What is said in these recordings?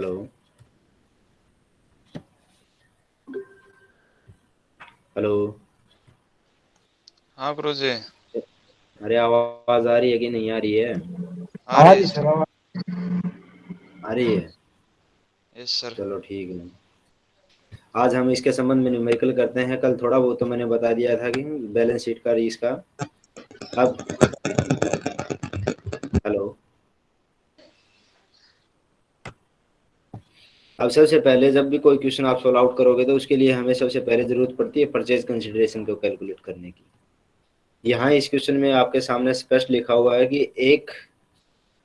Hello hello हाँ गुरु जी अरे आवाज़ आ रही है कि नहीं आ रही है? आ रही है सर। आ रही है? Yes sir. चलो ठीक है। आज हम इसके संबंध में न्यूमेरिकल करते हैं। कल थोड़ा बहुत तो मैंने बता दिया था कि बैलेंस शीट का इसका अब हेलो अब सबसे पहले जब भी कोई क्वेश्चन आप सोल्व आउट करोगे तो उसके लिए हमें सबसे पहले ज़रूरत पड़ती है परचेज कंसिडरेशन को कैलकुलेट करने की। यहाँ इस क्वेश्चन में आपके सामने स्पष्ट लिखा हुआ है कि एक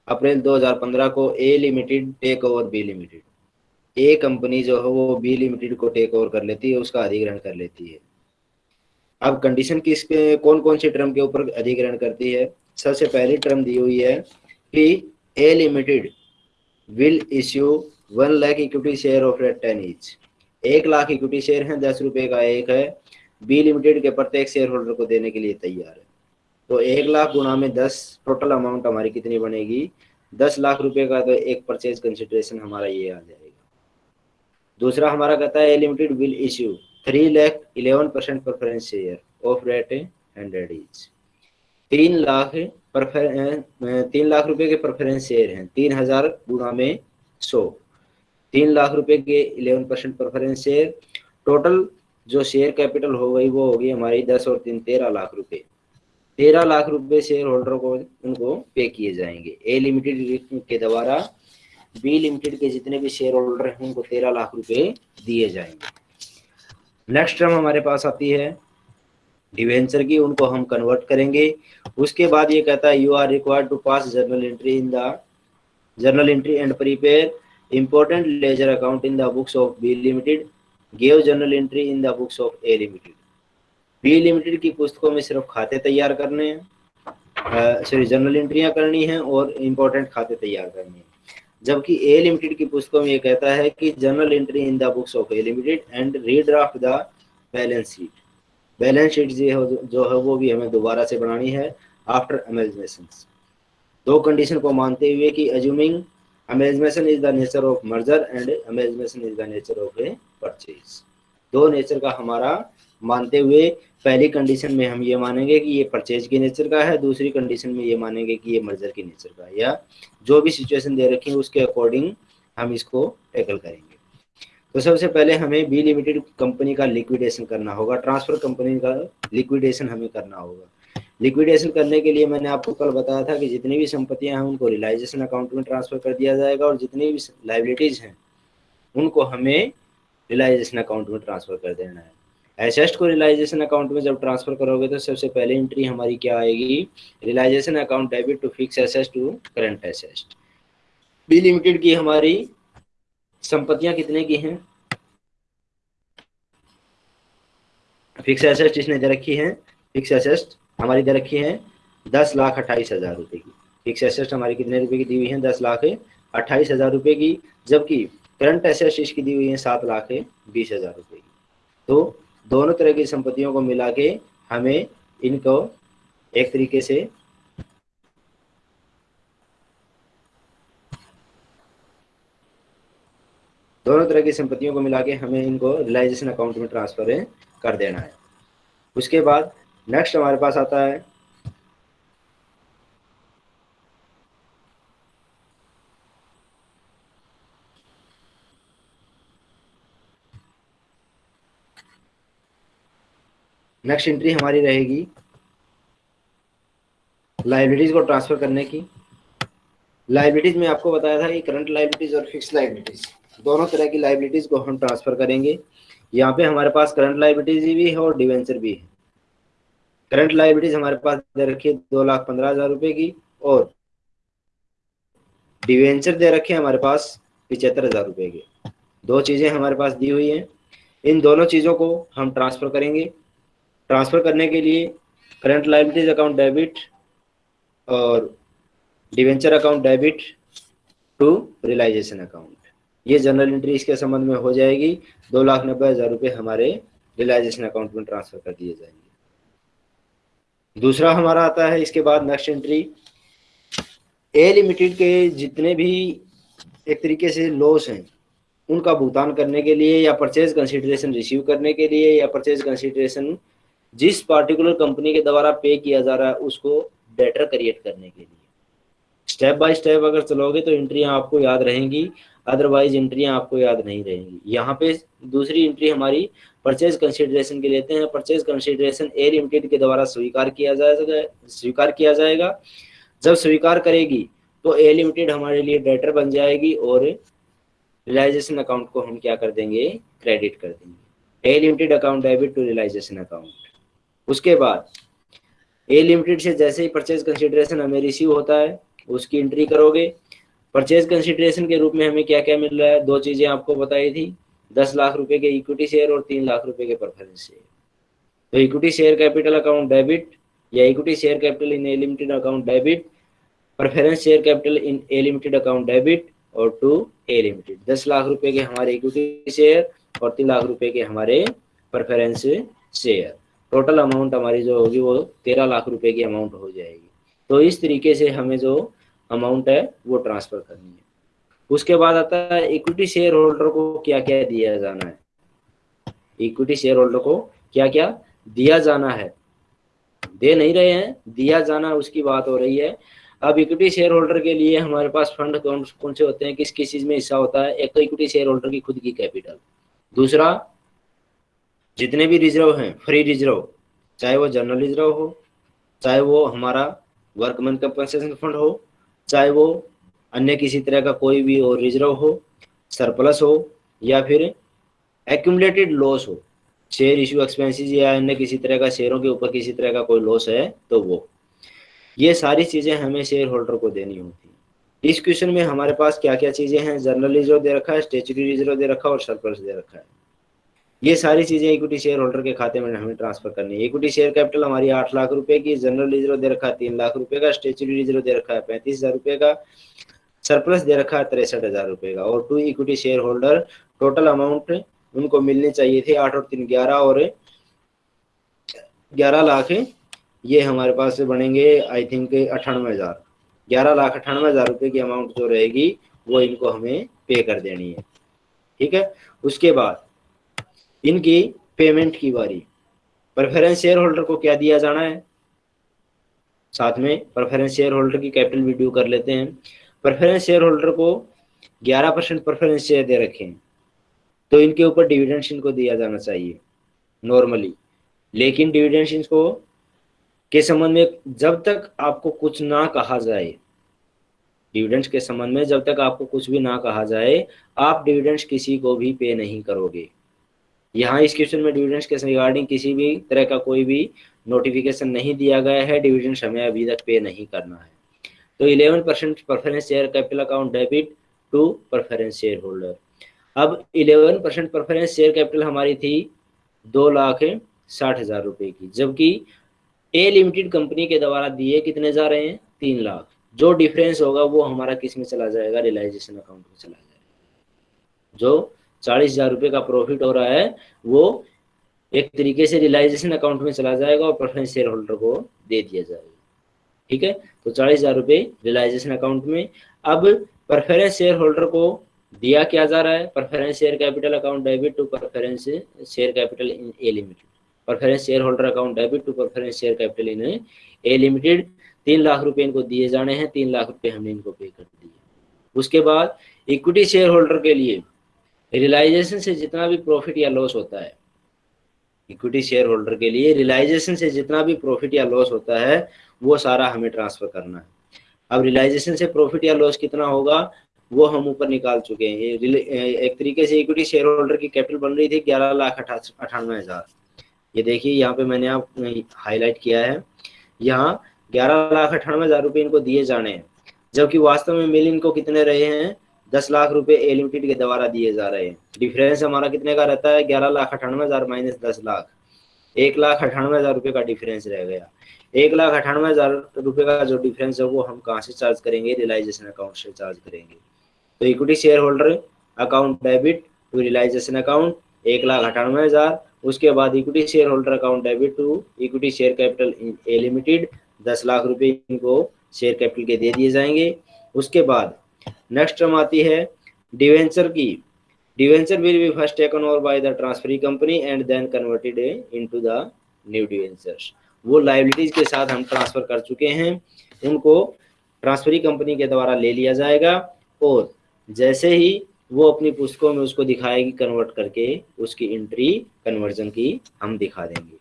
अप्रैल 2015 को A limited take over B limited A company जो है वो बी लिमिटेड को टेक ओवर कर लेती है, उसका अधिग्रहण कर लेती है। अब कंडीशन किस पे कौन कौन सी टर्म के ऊपर अधिग्रहण करती है? सबसे पहली टर्म दी हुई है कि A limited will issue one lakh equity share of rate ten each एक लाख इक्विटी शेयर है, दस रुपए का एक है। बी लिमिटेड के प्रत्येक शेयर होल्डर को देने के लिए तैयार है। तो एक लाख गुना में दस टोटल अमाउंट हमारी कितनी बनेगी? दस लाख रुपए का तो एक परचेज कंसिडरेशन हमारा ये आ जाएगा। दूसरा हमारा कहता है limited will issue three lakh eleven percent preference share of rate hundred each तीन लाख तीन लाख रुपए के प्रेफरेंस शेयर हैं। तीन हज़ार गुना में सौ। तीन लाख रुपए के eleven percent preference share total जो शेयर कैपिटल हो गई, वो होगी हमारी दस और तीन, तेरह लाख रुपए। तेरह लाख रुपए शेयर होल्डर को उनको पे किए जाएँगे। ए लिमिटेड के द्वारा बी लिमिटेड के जितने भी शेयर होल्डर हैं, उनको तेरह लाख रुपए दिए जाएँगे। नेक्स्ट टर्म हमारे पास आती है डिवेंचर की, उनको हम कन्वर्ट करेंगे। उसके बाद ये कहता है you are required to pass journal entry in the journal entry and prepare important ledger account in the books of B limited gave journal entry in the books of A limited B limited की पुस्तकों में सिर्फ़ खाते तैयार करने हैं sorry journal एंट्रियाँ करनी है और इंपॉर्टेंट खाते तैयार करने हैं। जबकि ए लिमिटेड की पुस्तकों में ये कहता है कि journal entry in the books of A limited and redraft the balance sheet balance sheet जो है वो भी हमें दोबारा से बनानी है आफ्टर अमेजमेशन दो कंडीशन को मानते हुए कि assuming amalgamation is the nature of merger and amalgamation is the nature of a purchase दो नेचर का हमारा मानते हुए पहली कंडीशन में हम ये मानेंगे कि ये परचेज के नेचर का है, दूसरी कंडीशन में ये मानेंगे कि ये मर्जर के नेचर का है, या जो भी सिचुएशन दे रखी है उसके अकॉर्डिंग हम इसको टैकल करेंगे। तो सबसे पहले हमें बी लिमिटेड कंपनी का लिक्विडेशन करना होगा ट्रांसफ़र कंपनी का लिक्विडेशन हमें करना होगा। लिक्विडेशन करने के लिए मैंने आपको कल बताया था कि जितनी भी संपत्तियाँ हैं उनको रिलाइजेशन अकाउंट में ट्रांसफ़र कर दिया जाएगा और जितनी भी लाइबिलिटीज हैं, उनको हमें रिलाइजेशन अकाउंट में ट्रांसफ़र कर देना है। एसेस्ट को रिलाइजेशन अकाउंट में जब ट्रांसफ़र करोगे तो सबसे पहले एंट्री हमारी क्या आएगी? Realisation account debit to fix asset to current asset B limited की हमारी संपत्तियाँ कितने की हैं? फिक्स एसेस्ट इसने दे रखी है फिक्स एसेस्ट हमारी दे रखी है दस लाख अट्ठाईस हज़ार रुपए की। फिक्स एसेस्ट हमारी कितने रुपए की दी हुई है? दस लाख अट्ठाईस हज़ार रुपए की, जबकि करंट एसेस्ट इसकी दी हुई है सात लाख बीस हज़ार रुपए की। तो दोनों तरह की संपत्तियों को मिला के हमें इनको एक तरीके से दोनों तरह की संपत्तियों को मिला के हमें इनको रिलाइजेशन अकाउंट में ट्रांसफ़र कर देना है। उसके बाद नेक्स्ट हमारे पास आता है। नेक्स्ट एंट्री हमारी रहेगी। लाइब्रेरीज को ट्रांसफ़र करने की। लाइब्रेरीज में आपको बताया था कि करंट लाइब्रेरीज और फिक्स लाइब्रेरीज दोनों तरह की लाइब्रेरीज को हम ट्रांसफ़र करेंगे। यहाँ पे हमारे पास करंट लाइब्रेरीज भी है और डिवेंचर भी है। करंट लाइब्रेरीज हमारे पास दे रखी है दो लाख पंद्रह हज़ार रुपए की और डिवेंचर दे रखे हमारे पास पिछहत्तर हज़ार रुपए के। दो चीज़ें हमारे पास दी हुई हैं। इन दोनों चीज़ों को हम ट्रांसफ़र करेंगे। ट्रांसफ़र करने के लिए करंट लाइबिलिटीज अकाउंट डेबिट और debenture account debit to realisation account ये जनरल एंट्री इसके संबंध में हो जाएगी। दो लाख नब्बे हज़ार रुपये हमारे रिलाइजेशन अकाउंट में ट्रांसफ़र कर दिए जाएँगे। दूसरा हमारा आता है, इसके बाद नेक्स्ट एंट्री ए लिमिटेड के जितने भी एक तरीके से लॉस हैं, उनका भुगतान करने के लिए या परचेज कंसिडरेशन रिसीव करने के लिए या परचेज कंसिडरेशन जिस पार्टिकुलर कंपनी के द्वारा पे किया जा रहा है, उसको बेटर क्रिएट करने के लिए। स्टेप बाय स्टेप अगर चलोगे तो एंट्रियाँ आपको याद रहेंगी अदरवाइज़ एंट्रियाँ आपको याद नहीं रहेंगी। यहाँ पे दूसरी एंट्री हमारी परचेज कंसिडरेशन के लेते हैं। परचेज कंसिडरेशन ए लिमिटेड के द्वारा स्वीकार किया जाएगा, स्वीकार किया जाएगा। जब स्वीकार करेगी तो ए लिमिटेड हमारे लिए डेटर बन जाएगी और रिलाइजेशन अकाउंट को हम क्या कर देंगे? क्रेडिट कर देंगे। A limited account debit to realisation account उसके बाद ए लिमिटेड से जैसे ही परचेज कंसिडरेशन हमें रिसीव होता है, उसकी एंट्री करोगे। परचेज कंसिडरेशन के रूप में हमें क्या क्या मिल रहा है? दो चीज़ें आपको बताई थी। दस लाख रुपए के इक्विटी शेयर और तीन लाख रुपए के परफॉरेंस शेयर तो equity share capital account debit या equity share capital in A limited account debit preference share capital in A limited account debit और टू ए लिमिटेड दस लाख रुपए के हमारे इक्विटी शेयर और तीन लाख रुपए के हमारे प्रेफरेंस शेयर टोटल अमाउंट हमारी जो होगी वो तेरह लाख रुपए की अमाउंट हो जाएगी। तो इस तरीके से हमें जो अमाउंट है वो ट्रांसफ़र करनी है। उसके बाद आता है इक्विटी शेयर होल्डर को क्या क्या दिया जाना है? इक्विटी शेयर होल्डर को क्या क्या दिया जाना है? दे नहीं रहे हैं, दिया जाना उसकी बात हो रही है। अब इक्विटी शेयर होल्डर के लिए हमारे पास फंड कौन कौन से होते हैं? किस किस चीज़ में हिस्सा होता है? एक तो इक्विटी शेयर होल्डर की खुद की कैपिटल दूसरा, जितने भी रिज़र्व हैं फ्री रिज़र्व चाहे वो जनरल रिज़र्व हो, चाहे वो हमारा वर्कमैन कंपनसेशन फंड हो, चाहे वो अन्य किसी तरह का कोई भी और रिज़र्व हो सरप्लस हो, या फिर एक्यूमलेटेड लॉस हो शेयर इशू एक्सपेंसिस या अन्य किसी तरह का शेयरों के ऊपर किसी तरह का कोई लॉस है तो वो। ये सारी चीज़ें हमें शेयर होल्डर को देनी होती है। इस क्वेश्चन में हमारे पास क्या क्या चीज़ें हैं? जनरल रिज़र्व दे रखा है स्टेचुरी रिज़र्व दे रखा है और सरप्लस दे रखा है। ये सारी चीज़ें इक्विटी शेयर होल्डर के खाते में हमें ट्रांसफ़र करनी है। इक्विटी शेयर कैपिटल हमारी आठ लाख रुपए की जनरल रिज़र्व दे रखा है तीन लाख रुपए का स्टेचुरी रिज़र्व दे रखा है पैंतीस हज़ार रुपए का सरप्लस दे रखा है तिरसठ हज़ार रुपए का। और to equity share holder total amount उनको मिलने चाहिए थे आठ और तीन ग्यारह और ग्यारह लाख ये हमारे पास बनेंगे आई थिंक अठानवे हज़ार। ग्यारह लाख अठानवे हज़ार रुपए की अमाउंट जो रहेगी, वो इनको हमें पे कर देनी है। ठीक है? उसके बाद इनकी पेमेंट की बारी। प्रेफरेंस शेयर होल्डर को क्या दिया जाना है? साथ में प्रेफरेंस शेयर होल्डर की कैपिटल वीडियो कर लेते हैं। प्रेफरेंस शेयर होल्डर को 11 परसेंट प्रेफरेंस शेयर दे रखे हैं तो इनके ऊपर डिविडेंड्स इनको दिया जाना चाहिए नॉर्मली लेकिन डिविडेंड्स इनको के संबंध में जब तक आपको कुछ ना कहा जाए डिविडेंड्स के संबंध में जब तक आपको कुछ भी ना कहा जाए, आप डिविडेंड्स किसी को भी पे नहीं करोगे। यहाँ इस क्वेश्चन में डिविडेंड्स के रिगार्डिंग किसी भी तरह का कोई भी नोटिफिकेशन नहीं दिया गया है डिविडेंड्स हमें अभी तक पे नहीं करना है। तो 11 percent preference share capital account debit to preference share holder अब 11 परसेंट परफरेंस शेयर कैपिटल हमारी थी दो लाख साठ हज़ार रुपए की, जबकि ए लिमिटेड कंपनी के द्वारा दिए कितने जा रहे हैं? तीन लाख। जो डिफरेंस होगा वो हमारा किसमें चला जाएगा? रियलाइजेशन अकाउंट में चला जाएगा। जो चालीस हज़ार रुपये का प्रॉफिट हो रहा है, वो एक तरीके से रियलाइजेशन अकाउंट में चला जाएगा और प्रेफरेंस शेयर होल्डर को दे दिया जाएगा। ठीक है? तो चालीस हज़ार रुपये रियलाइजेशन अकाउंट में। अब प्रेफरेंस शेयर होल्डर को दिया क्या जा रहा है? Preference share capital account debit to preference share capital in A limited preference share holder account debit to preference share capital in A limited तीन लाख रुपए इनको दिए जाने हैं। तीन लाख रुपए हमने इनको पे कर दिए। उसके बाद इक्विटी शेयर होल्डर के लिए रियलाइजेशन से जितना भी प्रॉफिट या लॉस होता है इक्विटी शेयर होल्डर के लिए रियलाइजेशन से जितना भी प्रॉफिट या लॉस होता है, वो सारा हमें ट्रांसफ़र करना है। अब रियलाइजेशन से प्रॉफिट या लॉस कितना होगा, वो हम ऊपर निकाल चुके हैं। एक तरीके से इक्विटी शेयर होल्डर की कैपिटल बन रही थी ग्यारह लाख अठानवे हज़ार। ये देखिए, यहाँ पे मैंने आप हाईलाइट किया है। यहाँ ग्यारह लाख अठानवे हज़ार रुपये इनको दिए जाने हैं, जबकि वास्तव में मिल इनको कितने रहे हैं? दस लाख रुपए ए लिमिटेड के द्वारा दिए जा रहे हैं। डिफरेंस हमारा कितने का रहता है? ग्यारह लाख अठानवे हज़ार माइनस दस लाख। एक लाख अठानवे हज़ार रुपये का डिफरेंस रह गया। एक लाख अठानवे हज़ार रुपये का जो डिफरेंस है, वो हम कहाँ से चार्ज करेंगे? रियलाइजेशन अकाउंट से चार्ज करेंगे। तो equity share holder account debit to realisation account एक लाख अठानवे हज़ार। उसके बाद equity share holder account debit to equity share capital A limited दस लाख रुपए इनको शेयर कैपिटल के दे दिए जाएँगे। उसके बाद नेक्स्ट टर्म आती है डिवेंचर की। Debenture will be first taken over by the transferee company and then converted into the new debentures वो लाइबिलिटीज के साथ हम ट्रांसफ़र कर चुके हैं। उनको ट्रांसफरी कंपनी के द्वारा ले लिया जाएगा और जैसे ही वो अपनी पुस्तकों में उसको दिखाएगी कन्वर्ट करके उसकी एंट्री कन्वर्जन की हम दिखा देंगे।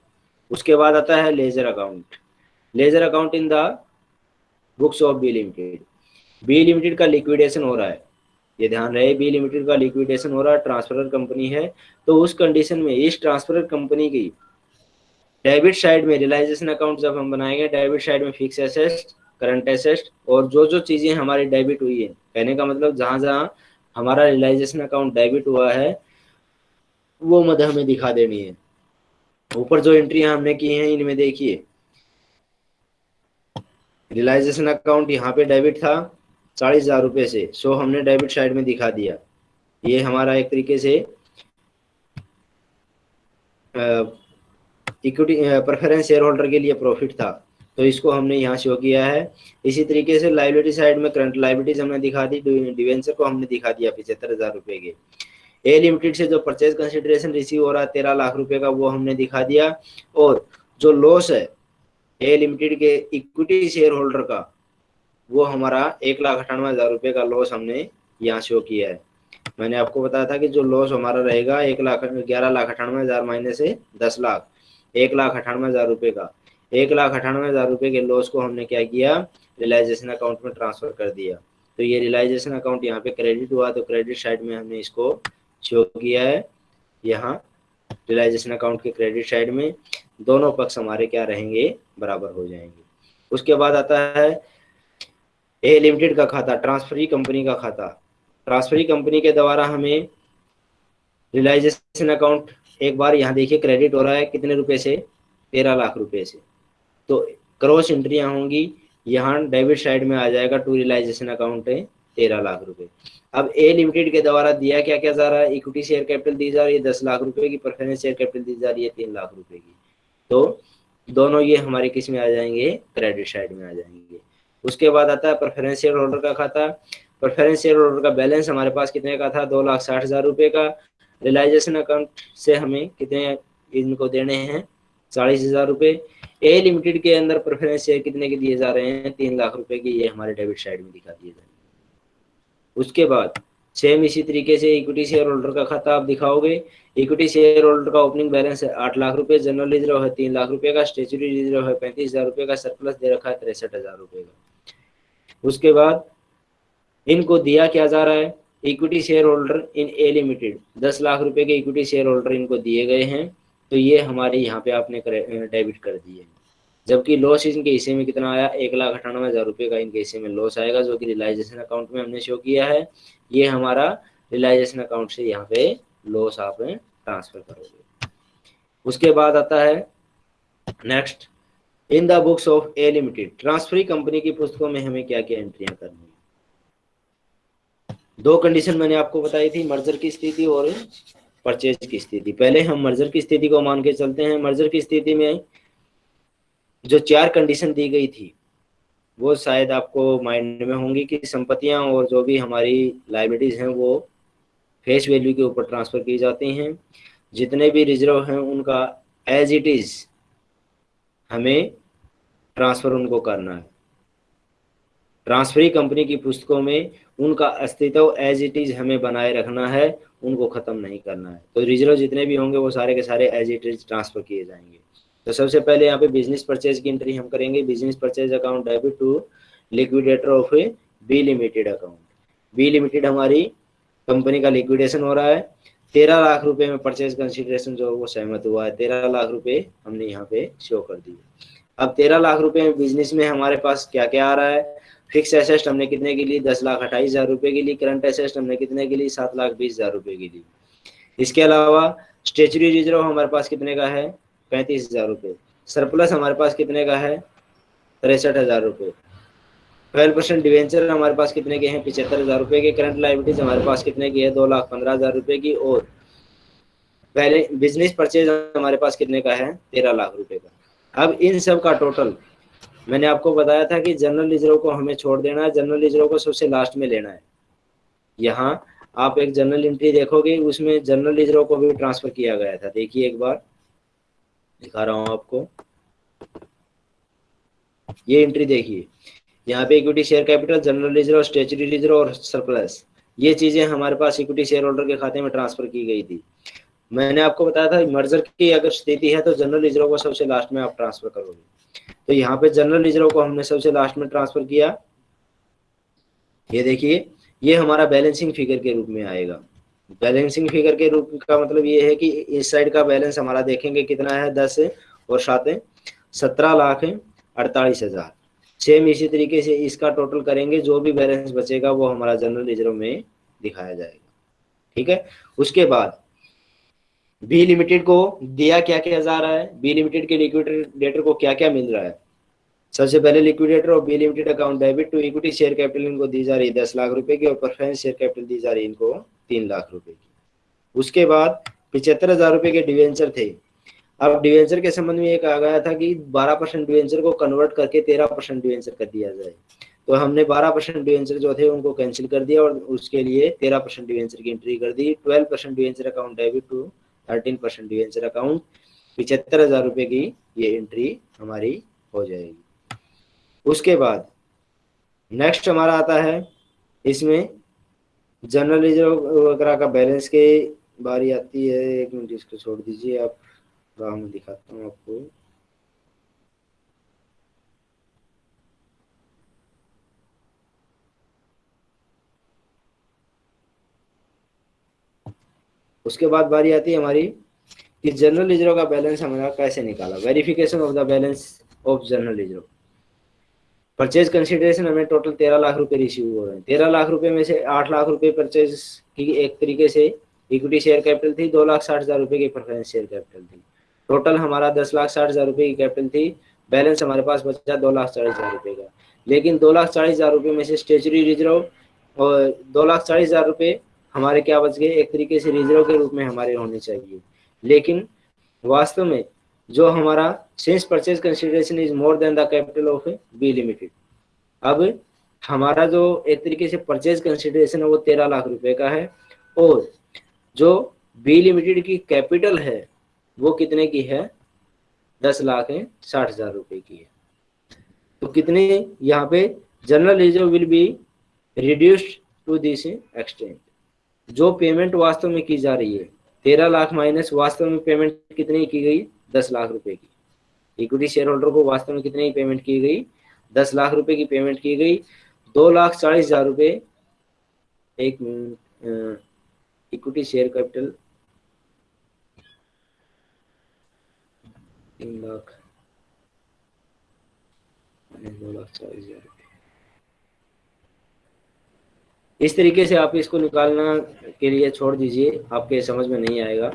उसके बाद आता है ledger account ledger account in the books of B limited B limited का लिक्विडेशन हो रहा है। ये ध्यान रहे बी लिमिटेड का लिक्विडेशन हो रहा है ट्रांसफ़र कंपनी है। तो उस कंडीशन में, इस ट्रांसफ़र कंपनी की डेबिट साइड में रियलाइजेशन अकाउंट जब हम बनाएँगे डेबिट साइड में फिक्स एसेट करंट एसेट और जो जो चीज़ें हमारी डेबिट हुई है। कहने का मतलब जहाँ जहाँ हमारा रियलाइजेशन अकाउंट डेबिट हुआ है, वो मद हमें दिखा देनी है। ऊपर जो एंट्री हमने की है, इनमें देखिए। रियलाइजेशन अकाउंट यहाँ पे डेबिट था। चालीस हज़ार रुपये से। सो हमने डेबिट साइड में दिखा दिया। ये हमारा एक तरीके से इक्विटी प्रेफरेंस शेयर होल्डर के लिए प्रॉफिट था। तो इसको हमने यहाँ शो किया है। इसी तरीके से लाइबिलिटी साइड में करंट लाइबिलिटीज हमने दिखा दी। डिवेंचर को हमने दिखा दिया पिछहत्तर हज़ार रुपए के। ए लिमिटेड से जो परचेज कंसिडरेशन रिसीव हो रहा है, तेरह लाख रुपए का, वो हमने दिखा दिया। और जो लॉस है ए लिमिटेड के इक्विटी शेयर होल्डर का वो हमारा एक लाख अठानवे हज़ार रुपये का लॉस हमने यहाँ शो किया है। मैंने आपको बताया था कि जो लॉस हमारा रहेगा, एक लाख, ग्यारह लाख अठानवे हज़ार महीने से दस लाख। एक लाख अठानवे हज़ार रुपये का। एक लाख अठानवे हज़ार रुपये के लॉस को हमने क्या किया? रियलाइजेशन अकाउंट में ट्रांसफ़र कर दिया। तो ये रियलाइजेशन अकाउंट यहाँ पे क्रेडिट हुआ तो क्रेडिट साइड में हमने इसको शो किया है। यहाँ रियलाइजेशन अकाउंट के क्रेडिट साइड में दोनों पक्ष हमारे क्या रहेंगे? बराबर हो जाएँगे। उसके बाद आता है ए लिमिटेड का खाता ट्रांसफरी कंपनी का खाता। ट्रांसफरी कंपनी के द्वारा हमें रियलाइजेशन अकाउंट एक बार यहाँ देखिए क्रेडिट हो रहा है कितने रुपए से? तेरह लाख रुपए से। तो क्रॉस एंट्रियाँ होंगी, यहाँ डेबिट साइड में आ जाएगा टू रियलाइजेशन अकाउंट है तेरह लाख रुपए। अब ए लिमिटेड के द्वारा दिया क्या क्या जा रहा है? इक्विटी शेयर कैपिटल दी जा रही है दस लाख रुपए की प्रेफरेंस शेयर कैपिटल दी जा रही है तीन लाख रुपए की। तो दोनों ये हमारे किसमें आ जाएँगे? क्रेडिट साइड में आ जाएँगे। उसके बाद आता है प्रेफरेंस शेयर होल्डर का खाता। प्रेफरेंस शेयर होल्डर का बैलेंस हमारे पास कितने का था? दो लाख साठ हज़ार रुपए का। रियलाइजेशन अकाउंट से हमें कितने इनको देने हैं? चालीस हज़ार रुपए ए लिमिटेड के अंदर प्रेफरेंस शेयर कितने के दिए जा रहे हैं? तीन लाख रुपए के ये हमारे डेबिट साइड में दिखा दिए जाएँगे। उसके बाद सेम इसी तरीके से इक्विटी शेयर होल्डर का खाता आप दिखाओगे। इक्विटी शेयर होल्डर का ओपनिंग बैलेंस है आठ लाख रुपए जनरल रिज़र्व है तीन लाख रुपए का स्टेचुरी रिज़र्व है पैंतीस हज़ार रुपए का सरप्लस दे रखा है तिरसठ हज़ार रुपए का। उसके बाद इनको दिया क्या जा रहा है? Equity share holder in A limited दस लाख रुपए के इक्विटी शेयर होल्डर इनको दिए गए हैं। तो ये हमारे यहाँ पे आपने डेबिट कर दिए जबकि लॉस इनके हिस्से में कितना आया? एक लाख अठानवे हज़ार रुपये का इनके हिस्से में लॉस आएगा, जो कि रिलाइजेशन अकाउंट में हमने शो किया है। ये हमारा रिलाइजेशन अकाउंट से यहाँ पे लॉस आप ट्रांसफ़र करोगे। उसके बाद आता है next in the books of A limited, transferee company की पुस्तकों में हमें क्या क्या एंट्रियाँ करनी है? दो कंडीशन मैंने आपको बताई थी मर्जर की स्थिति और परचेज की स्थिति। पहले हम मर्जर की स्थिति को मान के चलते हैं। मर्जर की स्थिति में जो चार कंडीशन दी गई थी, वो शायद आपको माइंड में होंगी कि संपत्तियाँ और जो भी हमारी लाइबिलिटीज हैं, वो फेस वैल्यू के ऊपर ट्रांसफ़र की जाती हैं। जितने भी रिज़र्व हैं, उनका एज इट इज़ हमें ट्रांसफ़र उनको करना है। ट्रांसफरी कंपनी की पुस्तकों में उनका अस्तित्व एज इट इज़ हमें बनाए रखना है, उनको खत्म नहीं करना है। तो रिज़र्व जितने भी होंगे, वो सारे के सारे एज इट इज़ ट्रांसफ़र किए जाएँगे। तो सबसे पहले यहाँ पे बिज़नेस परचेज की एंट्री हम करेंगे। Business purchase account debit to liquidator of A B limited account B limited हमारी कंपनी का लिक्विडेशन हो रहा है। तेरह लाख रुपए में परचेज कंसिडरेशन जो वो सहमत हुआ है। तेरह लाख रुपए हमने यहाँ पे शो कर दिए। अब तेरह लाख रुपए बिज़नेस में हमारे पास क्या क्या आ रहा है? फिक्स एसेस्ट हमने कितने के लिए? दस लाख अट्ठाईस हज़ार रुपए के लिए। करंट एसेस्ट हमने कितने के लिए? सात लाख बीस हज़ार रुपए के लिए। इसके अलावा स्टेचुरी रिज़र्व हमारे पास कितने का है? पैंतीस हज़ार रुपये सरप्लस हमारे पास कितने का है? तिरसठ हज़ार रुपये ट्वेल्व परसेंट डिवेंचर हमारे पास कितने के हैं? पिछहत्तर हज़ार रुपये के। करंट लाइबिलिटीज हमारे पास कितने की है? दो लाख पंद्रह हज़ार रुपये की। और पहले बिज़नेस परचेज हमारे पास कितने का है? तेरह लाख रुपए का। अब इन सब का टोटल मैंने आपको बताया था कि जनरल रिज़र्व को हमें छोड़ देना है जनरल रिज़र्व को सबसे लास्ट में लेना है। यहाँ आप एक जनरल एंट्री देखोगे, उसमें जनरल रिज़र्व को भी ट्रांसफ़र किया गया था। देखिए एक बार, दिखा रहा हूँ आपको। ये एंट्री देखिए। यहाँ पे equity share capital general reserve statutory reserve और सरप्लस ये चीज़ें हमारे पास इक्विटी शेयर होल्डर के खाते में ट्रांसफ़र की गई थी। मैंने आपको बताया था मर्जर की अगर स्थिति है तो जनरल रिज़र्व को सबसे लास्ट में आप ट्रांसफ़र करोगे। तो यहाँ पे जनरल रिज़र्व को हमने सबसे लास्ट में ट्रांसफ़र किया। ये देखिए, ये हमारा बैलेंसिंग फिगर के रूप में आएगा। बैलेंसिंग फिगर के रूप का मतलब ये है कि इस साइड का बैलेंस हमारा देखेंगे कितना है, दस और सात सत्रह लाख अड़तालीस हज़ार। सेम इसी तरीके से इसका टोटल करेंगे, जो भी बैलेंस बचेगा वो हमारा जनरल रिज़र्व में दिखाया जाएगा। ठीक है? उसके बाद बी लिमिटेड को दिया क्या क्या जा रहा है? बी लिमिटेड के लिक्विडेटर को क्या क्या मिल रहा है? सबसे पहले लिक्विडेटर और B limited account debit to equity share capital इनको दी जा रही है दस लाख रुपए की और प्रेफरेंस शेयर कैपिटल दी जा रही है इनको तीन लाख रुपए की। उसके बाद पिछहत्तर हज़ार रुपए के डिवेंचर थे। अब डिवेंचर के संबंध में एक आ गया था कि 12 परसेंट डिवेंचर को कन्वर्ट करके 13 परसेंट डिवेंचर कर दिया जाए। तो हमने 12 परसेंट डिवेंचर जो थे उनको कैंसिल कर दिया और उसके लिए 13 परसेंट डिवेंचर की एंट्री कर दी। 12 percent debenture account debit to 13 percent debenture account पिछहत्तर हज़ार रुपए की ये एंट्री हमारी हो जाएगी। उसके बाद नेक्स्ट हमारा आता है, इसमें जनरल रिज़र्व वगैरह का बैलेंस के बारी आती है, एक मिनट इसको छोड़ दीजिए, आप में दिखाता हूँ आपको। उसके बाद बारी आती है हमारी कि जनरल रिज़र्व का बैलेंस हमारा कैसे निकाला? Verification of the balance of general reserve purchase consideration हमें टोटल तेरह लाख रुपए रिसीव हो रहे हैं। तेरह लाख रुपए में से आठ लाख रुपए परचेज की एक तरीके से इक्विटी शेयर कैपिटल थी, दो लाख साठ हज़ार रुपए की प्रेफरेंस शेयर कैपिटल थी। टोटल हमारा दस लाख साठ हज़ार रुपए की कैपिटल थी बैलेंस हमारे पास बचा दो लाख चालीस हज़ार रुपए का। लेकिन दो लाख चालीस हज़ार रुपए में से स्टेचुरी रिज़र्व और दो लाख चालीस हज़ार रुपए हमारे क्या बच गए? एक तरीके से रिज़र्व के रूप में हमारे होने चाहिए। लेकिन वास्तव में जो हमारा since purchase consideration is more than the capital of B limited अब हमारा जो एक तरीके से परचेज कंसिडरेशन है, वो तेरह लाख रुपए का है और जो बी लिमिटेड की कैपिटल है, वो कितने की है? दस लाख है, साठ हज़ार रुपए की है। तो कितने यहाँ पे general reserve will be reduced to this extent जो पेमेंट वास्तव में की जा रही है, तेरह लाख माइनस वास्तव में पेमेंट कितनी की गई? दस लाख रुपए की। इक्विटी शेयर होल्डर को वास्तव में कितने पेमेंट की गई? दस लाख रुपए की पेमेंट की गई। दो लाख चालीस हज़ार रुपए। एक मिनट इक्विटी शेयर कैपिटल तीन लाख, दो लाख चालीस हज़ार। इस तरीके से आप इसको निकालना के लिए छोड़ दीजिए, आपके समझ में नहीं आएगा।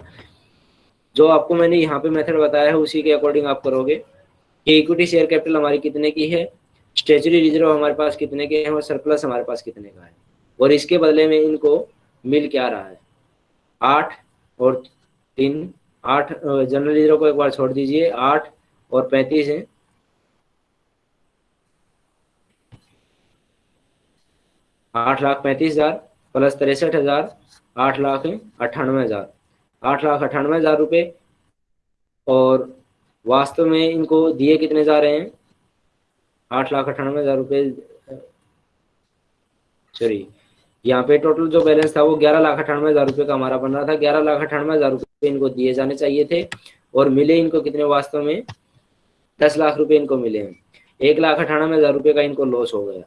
जो आपको मैंने यहाँ पे मेथड बताया है, उसी के अकॉर्डिंग आप करोगे कि इक्विटी शेयर कैपिटल हमारी कितने की है स्टेचुरी रिज़र्व हमारे पास कितने के हैं और सरप्लस हमारे पास कितने का है। और इसके बदले में इनको मिल क्या रहा है? आठ और तीन, आठ जनरल रिज़र्व को एक बार छोड़ दीजिए, आठ और पैंतीस है आठ लाख पैंतीस हज़ार प्लस तिरसठ हज़ार, आठ लाख अट्ठानवे हज़ार। आठ लाख अट्ठानवे हज़ार रुपये और वास्तव में इनको दिए कितने जा रहे हैं? आठ लाख अट्ठानवे हज़ार रुपये सॉरी, यहाँ पे टोटल जो बैलेंस था वो ग्यारह लाख अट्ठानवे हज़ार रुपये का हमारा बन रहा था। ग्यारह लाख अट्ठानवे हज़ार रुपये इनको दिए जाने चाहिए थे और मिले इनको कितने वास्तव में? दस लाख रुपए इनको मिले हैं। एक लाख अठानवे हज़ार रुपये का इनको लॉस हो गया।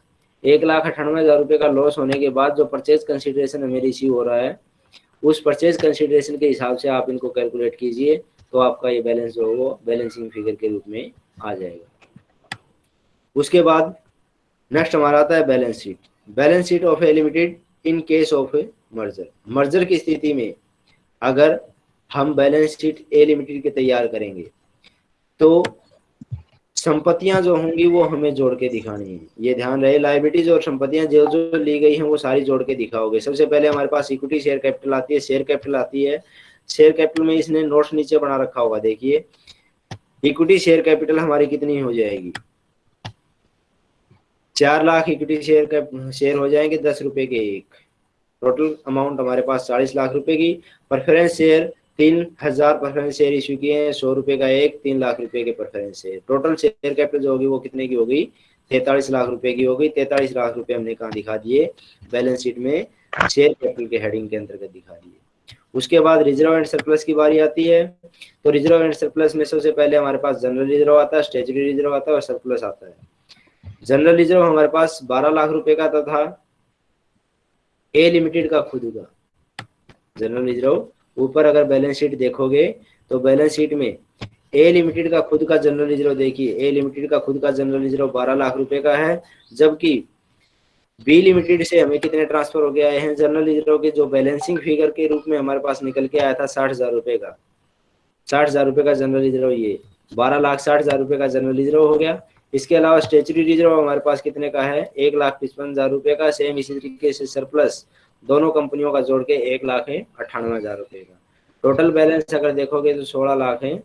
एक लाख अट्ठानवे हज़ार रुपये का लॉस होने के बाद जो परचेज कंसिडरेशन हमें रिसीव हो रहा है, उस परचेज कंसिडरेशन के हिसाब से आप इनको कैलकुलेट कीजिए तो आपका ये बैलेंस जो वो बैलेंसिंग फिगर के रूप में आ जाएगा। उसके बाद नेक्स्ट हमारा आता है balance sheet balance sheet of A limited in case of a merger merger की स्थिति में अगर हम बैलेंस शीट ए लिमिटेड के तैयार करेंगे तो संपत्तियाँ जो होंगी वो हमें जोड़ के दिखानी है। ये ध्यान रहे लाइबिलिटीज और संपत्तियाँ जो जो ली गई हैं, वो सारी जोड़ के दिखाओगे। सबसे पहले हमारे पास इक्विटी शेयर कैपिटल आती है। शेयर कैपिटल आती है। शेयर कैपिटल में इसने नोट्स नीचे बना रखा होगा। देखिए इक्विटी शेयर कैपिटल हमारी कितनी हो जाएगी? चार लाख इक्विटी शेयर शेयर हो जाएँगे दस रुपए के एक। टोटल अमाउंट हमारे पास चालीस लाख रुपए की। प्रेफरेंस शेयर तीन हज़ार प्रेफरेंस शेयर इशू किए हैं, सौ रुपए का एक, तीन लाख रुपए के preference share total share capital जो होगी वो कितने की होगी? तैतालीस लाख रुपए की होगी। तैतालीस लाख रुपए हमने कहा दिखा दिए? बैलेंस शीट में शेयर कैपिटल के हेडिंग के अंतर्गत दिखा दिए। उसके बाद रिज़र्व एंड सरप्लस की बारी आती है। तो रिज़र्व एंड सरप्लस में सबसे पहले हमारे पास जनरल रिज़र्व आता है स्टेचुरी रिज़र्व आता है और सरप्लस आता है। जनरल रिज़र्व हमारे पास 12 लाख रुपए का तथा ए लिमिटेड का खुद का। जनरल रिज़र्व ऊपर अगर बैलेंस शीट देखोगे तो बैलेंस शीट में ए लिमिटेड का खुद का जनरल रिज़र्व देखिए ए लिमिटेड का खुद का जनरल रिज़र्व 12 लाख रुपए का है, जबकि बी लिमिटेड से हमें कितने ट्रांसफ़र हो गया है जनरल रिज़र्व के, जो बैलेंसिंग फिगर के रूप में हमारे पास निकल के आया था साठ हज़ार रुपए का। साठ हज़ार रुपए का जनरल रिज़र्व ये, बारह लाख साठ हज़ार रुपए का जनरल रिज़र्व हो गया। इसके अलावा स्टेचुरी रिज़र्व हमारे पास कितने का है? एक लाख पचपन हज़ार रुपए का सेम इसी तरीके से सरप्लस दोनों कंपनियों का जोड़ के एक लाख है, अट्ठानवे हज़ार रुपए का। टोटल बैलेंस अगर देखोगे तो सोलह लाख है,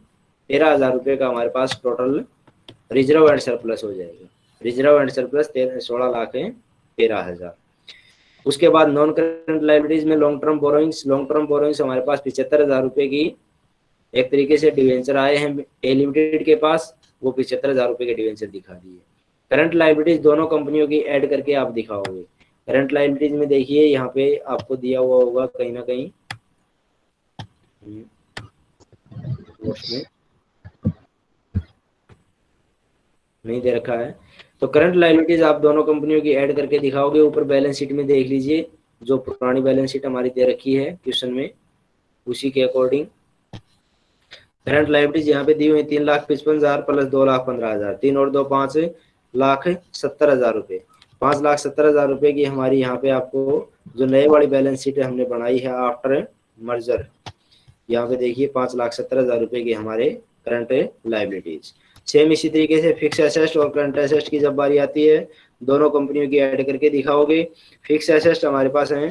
तेरह हज़ार रुपए का हमारे पास टोटल रिज़र्व एंड सरप्लस हो जाएगा। रिज़र्व एंड सरप्लस सोलह लाख है, तेरह हज़ार। उसके बाद नॉन करंट लाइब्रेरीज में long term borrowings long term borrowings हमारे पास पिछहत्तर हज़ार रुपए की एक तरीके से डिवेंचर आए हैं ए लिमिटेड के पास, वो पिछहत्तर हज़ार रुपए के डिवेंचर दिखा दिए। करंट लाइब्रेरीज दोनों कंपनियों की ऐड करके आप दिखाओगे। करंट लाइब्रेरीज में देखिए, यहाँ पे आपको दिया हुआ होगा कहीं ना कहीं। नहीं दे रखा है। तो करंट लाइबिलिटीज आप दोनों कंपनियों की ऐड करके दिखाओगे, ऊपर बैलेंस शीट में देख लीजिए, जो पुरानी बैलेंस शीट हमारी दे रखी है क्वेश्चन में, उसी के अकॉर्डिंग। करंट लाइबिलिटीज यहाँ पे दी हुई तीन लाख पचपन हज़ार प्लस दो लाख पंद्रह हज़ार, तीन और दो पाँच लाख सत्तर हज़ार रुपए। पाँच लाख सत्तर हज़ार रुपए की हमारी यहाँ पे आपको जो नए वाली बैलेंस शीट हमने बनाई है आफ्टर मर्जर यहाँ पे देखिए पाँच लाख सत्तर हज़ार रुपए की हमारे करंट लाइबिलिटीज सेम इसी तरीके से फिक्स एसेस्ट और करंट एसेस्ट की जब बारी आती है, दोनों कंपनियों की ऐड करके दिखाओगे फिक्स एसेस्ट हमारे पास है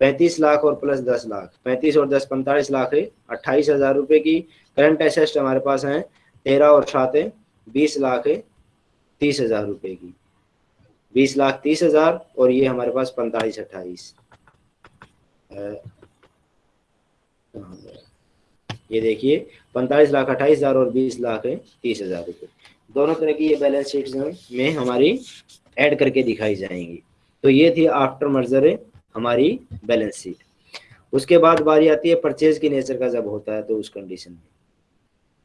पैंतीस लाख और प्लस दस लाख। पैंतीस और दस पैंतालीस लाख है, अट्ठाईस हज़ार रुपए की करंट एसेस्ट हमारे पास है, तेरह और सात बीस लाख है, तीस हज़ार रुपए की। बीस लाख तीस हज़ार और ये हमारे पास पैंतालीस, अट्ठाईस। ये देखिए, पैंतालीस लाख अट्ठाईस हज़ार और बीस लाख है तीस हज़ार रुपये दोनों तरह की ये बैलेंस शीट में हमारी ऐड करके दिखाई जाएँगी। तो ये थी आफ्टर मर्जर हमारी बैलेंस शीट उसके बाद बारी आती है परचेज की नेचर का जब होता है तो उस कंडीशन में।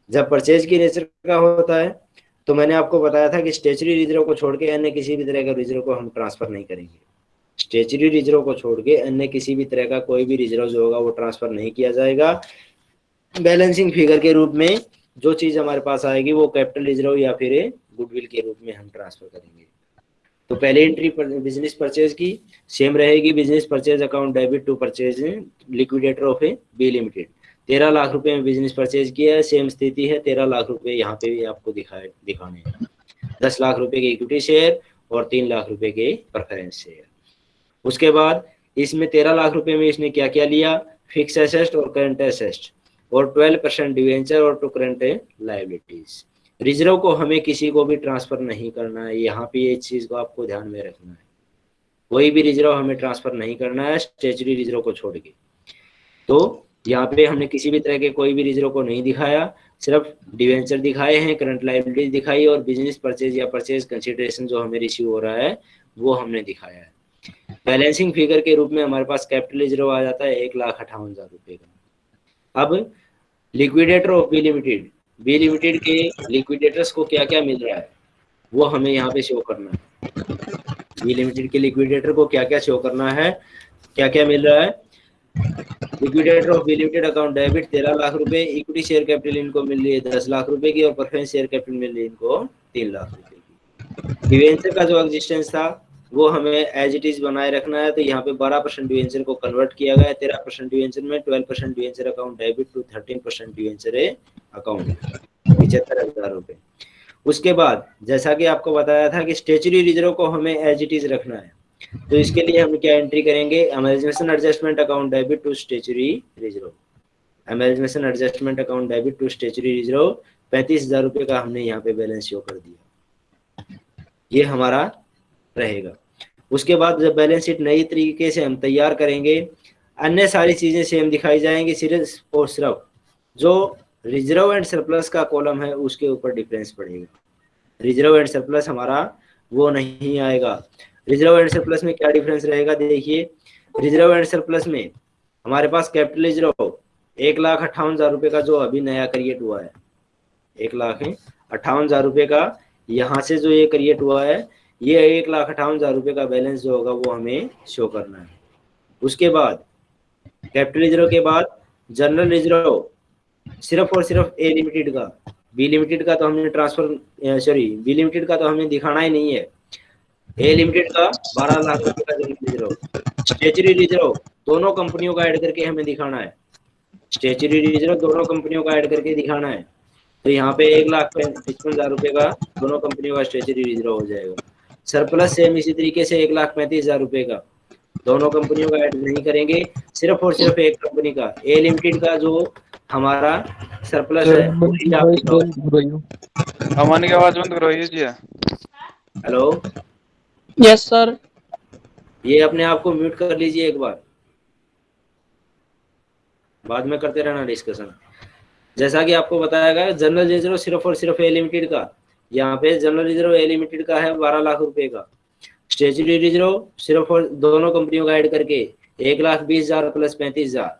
जब परचेज की नेचर का होता है तो मैंने आपको बताया था कि स्टेचरी रिज़र्व को छोड़ के अन्य किसी भी तरह का रिज़र्व को हम ट्रांसफ़र नहीं करेंगे। स्टेचरी रिज़र्व को छोड़ के अन्य किसी भी तरह का कोई भी रिज़र्व जो होगा वो ट्रांसफ़र नहीं किया जाएगा। बैलेंसिंग फिगर के रूप में जो चीज़ हमारे पास आएगी वो कैपिटल रिज़र्व या फिर गुडविल के रूप में हम ट्रांसफ़र करेंगे। तो पहले एंट्री पर बिज़नेस परचेज की सेम रहेगी business purchase account debit to purchase liquidator of A B limited तेरह लाख रुपए में बिज़नेस परचेज किया है सेम स्थिति है, तेरह लाख रुपए यहाँ पे भी आपको दिखाए, दिखाने हैं। दस लाख रुपए के इक्विटी शेयर और तीन लाख रुपए के प्रेफरेंस शेयर उसके बाद इसमें तेरह लाख रुपए में इसने क्या क्या लिया? फिक्स एसेस्ट और करंट एसेस्ट और ट्वेल्व परसेंट डिवेंचर और टू करंट लाइबिलिटीज रिज़र्व को हमें किसी को भी ट्रांसफ़र नहीं करना है, यहाँ पे ये चीज़ को आपको ध्यान में रखना है। कोई भी रिज़र्व हमें ट्रांसफ़र नहीं करना है स्टेचुरी रिज़र्व को छोड़ के। तो यहाँ पे हमने किसी भी तरह के कोई भी रिज़र्व को नहीं दिखाया, सिर्फ़ डिवेंचर दिखाए हैं करंट लाइबिलिटीज दिखाई और बिज़नेस परचेज या परचेज कंसिडरेशन जो हमें रिसीव हो रहा है, वो हमने दिखाया है। बैलेंसिंग फिगर के रूप में हमारे पास कैपिटल रिज़र्व आ जाता है, एक लाख अट्ठावन हज़ार रुपए का। अब liquidator of B limited B limited के लिक्विडेटर्स को क्या क्या मिल रहा है, वो हमें यहाँ पे शो करना है। बी लिमिटेड के लिक्विडेटर को क्या क्या शो करना है क्या क्या मिल रहा है liquidator of limited account debit तेरह लाख रुपए इक्विटी शेयर कैपिटल इनको मिल रही है दस लाख रुपए की और प्रेफरेंस शेयर कैपिटल मिल रही है इनको तीन लाख रुपए की। डिवेंचर का जो एग्जिस्टेंस था, वो हमें एज इट इज़ बनाए रखना है तो यहाँ पे 12 परसेंट डिवेंचर को कन्वर्ट किया गया है। तेरह परसेंट डिवेंचर में 12 percent debenture account debit to 13 percent debenture account पिछहत्तर हज़ार रुपए। उसके बाद, जैसा कि आपको बताया था कि स्टेचुरी रिज़र्व को हमें एज इट इज़ रखना है। तो इसके लिए हम क्या एंट्री करेंगे? Amalgamation adjustment account debit to statutory reserve amalgamation adjustment account debit to statutory reserve पैंतीस हज़ार रुपए का हमने यहाँ पे बैलेंस शो कर दिया। ये हमारा रहेगा। उसके बाद जब बैलेंस शीट नई तरीके से हम तैयार करेंगे, अन्य सारी चीज़ें सेम दिखाई जाएँगी, सिर्फ़ और सिर्फ़ जो रिज़र्व एंड सरप्लस का कॉलम है, उसके ऊपर डिफरेंस पड़ेगा। रिज़र्व एंड सरप्लस हमारा वो नहीं आएगा। रिज़र्व एंड सरप्लस में क्या डिफरेंस रहेगा? देखिए, रिज़र्व एंड सरप्लस में हमारे पास कैपिटल रिज़र्व एक लाख अट्ठावन हज़ार रुपए का जो अभी नया क्रिएट हुआ है, एक लाख अट्ठावन हज़ार रुपए का यहाँ से जो ये क्रिएट हुआ है, ये एक लाख अट्ठावन हज़ार रुपए का बैलेंस जो होगा वो हमें शो करना है। उसके बाद कैपिटल रिज़र्व के बाद जनरल रिज़र्व सिर्फ़ और सिर्फ़ ए लिमिटेड का बी लिमिटेड का तो हमने ट्रांसफ़र सॉरी बी लिमिटेड का तो हमें दिखाना ही नहीं है। ए लिमिटेड का बारह लाख रुपए का रिज़र्व स्टेचरी रिज़र्व दोनों कंपनियों का ऐड करके हमें दिखाना है स्टेचरी रिज़र्व दोनों कंपनियों का ऐड करके दिखाना है तो यहाँ पे एक लाख पचपन हज़ार रुपए का दोनों कंपनियों का स्टेचरी रिज़र्व हो जाएगा सरप्लस सेम इसी तरीके से एक लाख पैंतीस हज़ार रुपए का दोनों कंपनियों का ऐड नहीं करेंगे सिर्फ़ और सिर्फ़ एक कंपनी का ए लिमिटेड का जो हमारा सरप्लस है अमानी आवाज़ बंद करो जी हेलो यस सर ये अपने आप को म्यूट कर लीजिए एक बार। बाद में करते रहना डिस्कशन जैसा कि आपको बताया गया जनरल रिज़र्व सिर्फ़ और सिर्फ़ ए लिमिटेड का। यहाँ पे जनरल रिज़र्व ए लिमिटेड का है, बारह लाख रुपए का। स्टेचुरी रिज़र्व सिर्फ़ और दोनों कंपनियों का ऐड करके एक लाख बीस हज़ार प्लस पैंतीस हज़ार।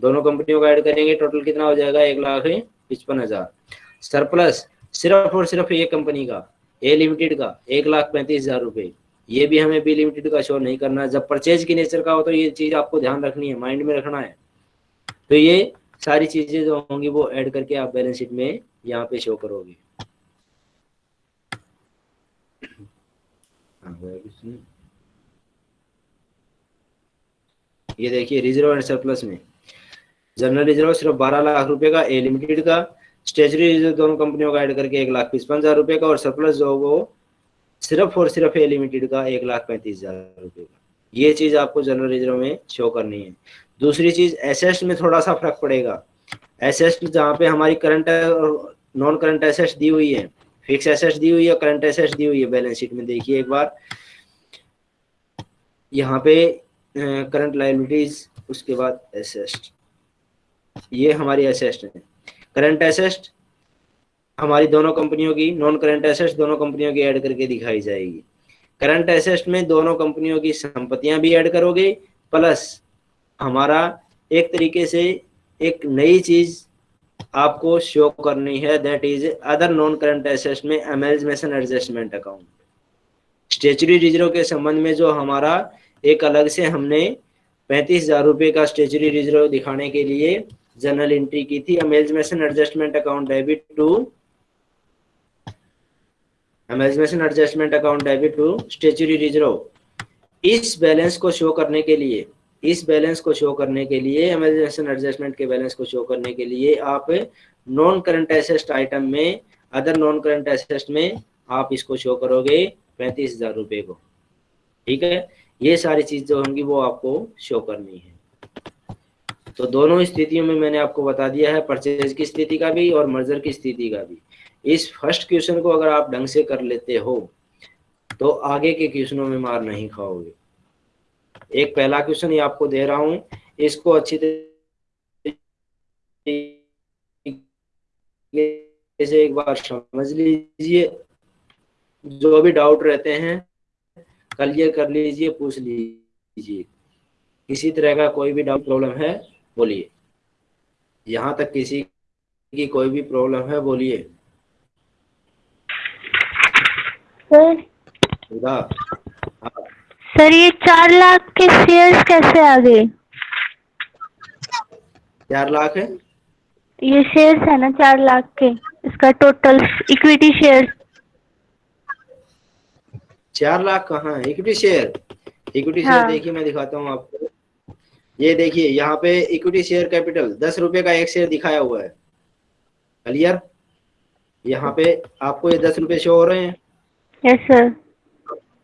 दोनों कंपनियों का ऐड करेंगे टोटल कितना हो जाएगा? एक लाख पचपन हज़ार। सरप्लस सिर्फ़ और सिर्फ़ एक कंपनी का। ए लिमिटेड का एक लाख पैंतीस हज़ार रुपए। ये भी हमें बी लिमिटेड का शो नहीं करना है। जब परचेज की नेचर का हो तो ये चीज़ आपको ध्यान रखनी है माइंड में रखना है। तो ये सारी चीज़ें जो होंगी वो ऐड करके आप बैलेंस शीट में यहाँ पे शो करोगे। हाँ, ये देखिए रिज़र्व एंड सरप्लस में। जनरल रिज़र्व सिर्फ़ बारह लाख रुपए का ए लिमिटेड का। स्टेचरी रिज़र्व दोनों कंपनियों का ऐड करके एक लाख पचपन हज़ार रुपए का और सरप्लस जो होगा वो सिर्फ़ और सिर्फ़ ए लिमिटेड का एक लाख पैंतीस हज़ार रुपए का। ये चीज़ आपको जनरल रिज़र्व में शो करनी है। दूसरी चीज़ एसेस्ट में थोड़ा सा फ़र्क पड़ेगा। एसेस्ट जहाँ पे हमारी करंट और नॉन करंट एसेस्ट दी हुई है फिक्स एसेस्ट दी हुई है करंट एसेस्ट दी हुई है। बैलेंस शीट में देखिए एक बार। यहाँ पे करंट लाइबिलिटीज उसके बाद एसेस्ट ये हमारी एसेस्ट है। करंट एसेस्ट हमारी दोनों कंपनियों की नॉन करंट एसेस्ट दोनों कंपनियों की ऐड करके दिखाई जाएगी। करंट एसेस्ट में दोनों कंपनियों की संपत्तियाँ भी ऐड करोगे प्लस हमारा एक तरीके से एक नई चीज़ आपको शो करनी है that is other non current assets में amalgamation adjustment account statutory reserve के संबंध में जो हमारा एक अलग से हमने पैंतीस हज़ार रुपए का स्टेचुरी रिज़र्व दिखाने के लिए जनरल एंट्री की थी। Amalgamation adjustment account debit to amalgamation adjustment account debit to statutory reserve इस बैलेंस को शो करने के लिए, इस बैलेंस को शो करने के लिए एमरजेंसी एडजस्टमेंट के बैलेंस को शो करने के लिए आप नॉन करंट एसेस्ट आइटम में अदर नॉन करंट एसेस्ट में आप इसको शो करोगे पैंतीस हज़ार रुपए को। ठीक है? ये सारी चीज़ जो होंगी वो आपको शो करनी है। तो दोनों स्थितियों में मैंने आपको बता दिया है परचेज की स्थिति का भी और मर्जर की स्थिति का भी। इस फ़र्स्ट क्वेश्चन को अगर आप ढंग से कर लेते हो तो आगे के क्वेश्चनों में मार नहीं खाओगे। एक पहला क्वेश्चन ये आपको दे रहा हूँ, इसको अच्छी तरीके से एक बार समझ लीजिए। जो भी डाउट रहते हैं क्लियर कर लीजिए, पूछ लीजिए। किसी तरह का कोई भी डाउट प्रॉब्लम है बोलिए। यहाँ तक किसी की कोई भी प्रॉब्लम है बोलिए। सर। सर ये चार लाख के शेयर्स कैसे आ गए? चार लाख है? ये शेयर्स है ना चार लाख के। इसका टोटल इक्विटी शेयर चार लाख कहाँ है? इक्विटी शेयर इक्विटी शेयर हाँ। देखिए मैं दिखाता हूँ आपको। ये देखिए यहाँ पे इक्विटी शेयर कैपिटल दस रुपए का एक शेयर दिखाया हुआ है। क्लियर यहाँ पे आपको ये दस रुपए शो हो रहे हैं। यस सर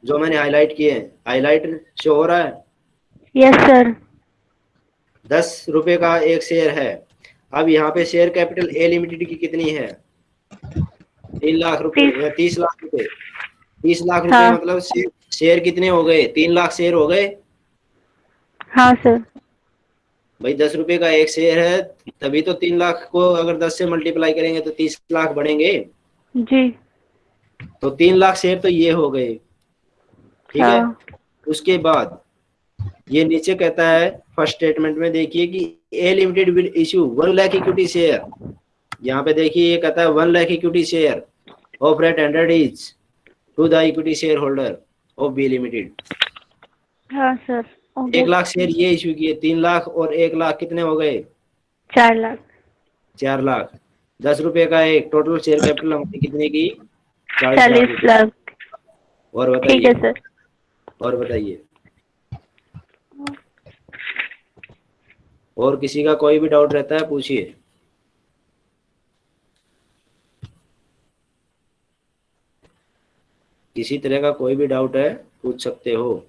जो मैंने हाईलाइट किए हैं। हाईलाइट शो हो रहा है? यस सर दस रुपए का एक शेयर है। अब यहाँ पे शेयर कैपिटल ए लिमिटेड की कितनी है? तीन लाख रुपए तीस। लाख रुपए तीस लाख रुपए हाँ। मतलब शेयर कितने हो गए? तीन लाख शेयर हो गए? हाँ सर भाई दस रुपए का एक शेयर है तभी तो तीन लाख को अगर दस से मल्टीप्लाई करेंगे तो तीस लाख बढ़ेंगे। जी। तो तीन लाख शेयर तो ये हो गए। ठीक है? हाँ। उसके बाद ये नीचे कहता है फ़र्स्ट स्टेटमेंट में देखिए कि A limited will issue one lakh equity share यहाँ पे देखिए ये कहता है one lakh equity share of rate hundred is to the equity share holder of B limited हाँ सर एक लाख शेयर ये इशू किए तीन लाख और एक लाख कितने हो गए? चार लाख। चार लाख। दस रुपए का एक टोटल शेयर कैपिटल हमारी कितने की? चालीस लाख। और ठीक है बताइए। सर। और बताइए। और किसी का कोई भी डाउट रहता है पूछिए। किसी तरह का कोई भी डाउट है पूछ सकते हो।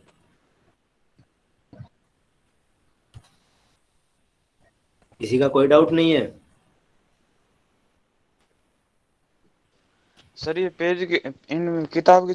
किसी का कोई डाउट नहीं है। सर ये पेज के इन किताब की